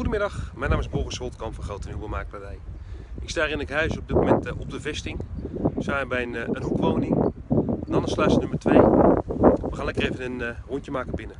Goedemiddag, mijn naam is Boris Holtkamp van Grote Nieuwe Makelaardij. Ik sta hier in het huis op dit moment eh, op de vesting. We zijn bij een, eh, een hoekwoning, Nannensluis nummer 2. We gaan lekker even een uh, rondje maken binnen.